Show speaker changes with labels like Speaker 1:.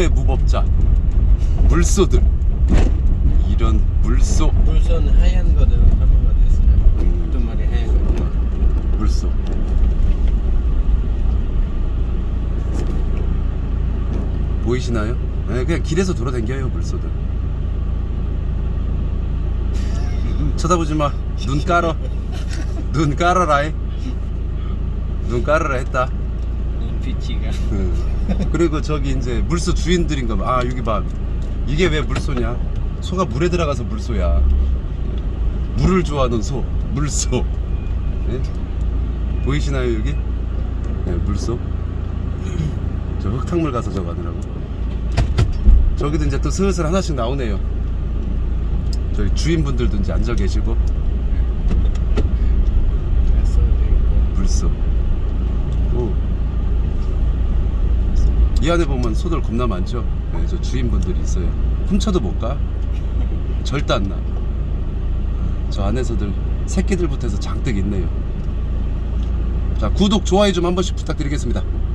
Speaker 1: 물소의 무법자 물소들 이런 물소
Speaker 2: 물선 하얀 거들 한번가 됐어요.
Speaker 1: 음.
Speaker 2: 두 마리 하얀 거.
Speaker 1: 물소 보이시나요? 네, 그냥 길에서 돌아다녀요 물소들 쳐다보지 마 눈 깔어 눈 깔아라 눈 깔아라 했다
Speaker 2: 눈빛이가.
Speaker 1: 응. 그리고 저기 이제 물소 주인들인가 봐. 아 여기 봐. 이게 왜 물소냐? 소가 물에 들어가서 물소야. 물을 좋아하는 소, 물소. 네? 보이시나요 여기? 네, 물소. 저 흙탕물 가서 저거 하느라고. 저기도 이제 또 슬슬 하나씩 나오네요. 저희 주인분들도 이제 앉아 계시고
Speaker 2: 가서도 있고.
Speaker 1: 물소. 오. 이 안에 보면 소들 겁나 많죠? 네, 저 주인분들이 있어요. 훔쳐도 못 가. 절대 안 나. 저 안에서들 새끼들부터 해서 장뜩 있네요. 자, 구독, 좋아요 좀 한 번씩 부탁드리겠습니다.